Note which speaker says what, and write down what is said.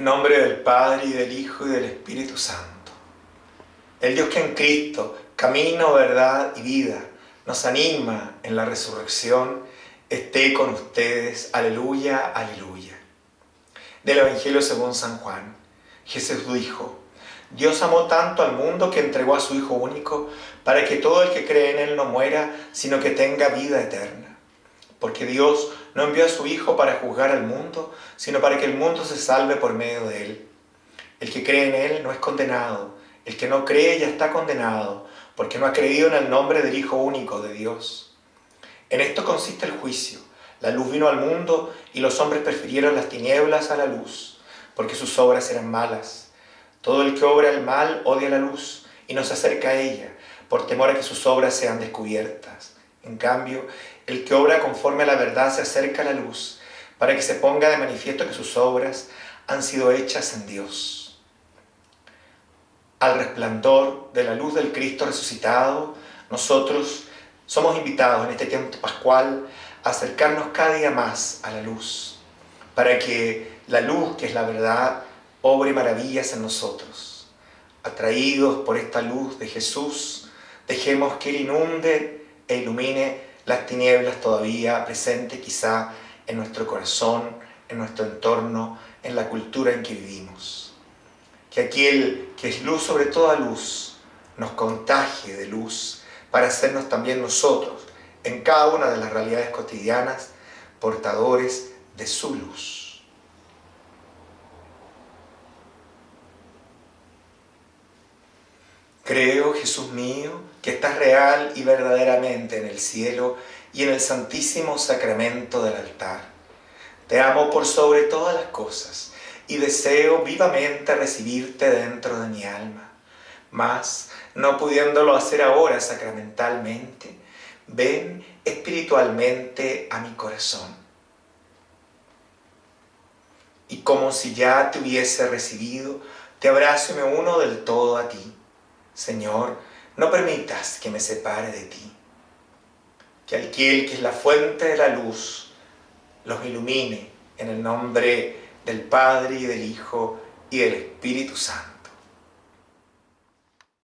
Speaker 1: En nombre del Padre y del Hijo y del Espíritu Santo. El Dios que en Cristo, camino, verdad y vida, nos anima en la resurrección, esté con ustedes. Aleluya, aleluya. Del Evangelio según San Juan. Jesús dijo, Dios amó tanto al mundo que entregó a su Hijo único para que todo el que cree en Él no muera, sino que tenga vida eterna. Porque Dios no envió a su Hijo para juzgar al mundo, sino para que el mundo se salve por medio de Él. El que cree en Él no es condenado, el que no cree ya está condenado, porque no ha creído en el nombre del Hijo único de Dios. En esto consiste el juicio. La luz vino al mundo y los hombres prefirieron las tinieblas a la luz, porque sus obras eran malas. Todo el que obra el mal odia la luz y no se acerca a ella, por temor a que sus obras sean descubiertas. En cambio, el que obra conforme a la verdad se acerca a la luz, para que se ponga de manifiesto que sus obras han sido hechas en Dios. Al resplandor de la luz del Cristo resucitado, nosotros somos invitados en este tiempo pascual a acercarnos cada día más a la luz, para que la luz, que es la verdad, obre maravillas en nosotros. Atraídos por esta luz de Jesús, dejemos que Él inunde e ilumine las tinieblas todavía presentes quizá en nuestro corazón, en nuestro entorno, en la cultura en que vivimos. Que aquel que es luz sobre toda luz nos contagie de luz para hacernos también nosotros, en cada una de las realidades cotidianas, portadores de su luz. Creo, Jesús mío, que estás real y verdaderamente en el cielo y en el santísimo sacramento del altar. Te amo por sobre todas las cosas y deseo vivamente recibirte dentro de mi alma. Mas, no pudiéndolo hacer ahora sacramentalmente, ven espiritualmente a mi corazón. Y como si ya te hubiese recibido, te abrazo y me uno del todo a ti. Señor, no permitas que me separe de ti. Que aquel que es la fuente de la luz los ilumine en el nombre del Padre y del Hijo y del Espíritu Santo.